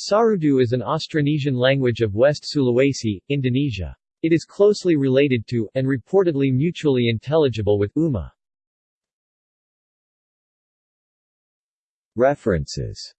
Sarudu is an Austronesian language of West Sulawesi, Indonesia. It is closely related to, and reportedly mutually intelligible with, Uma. References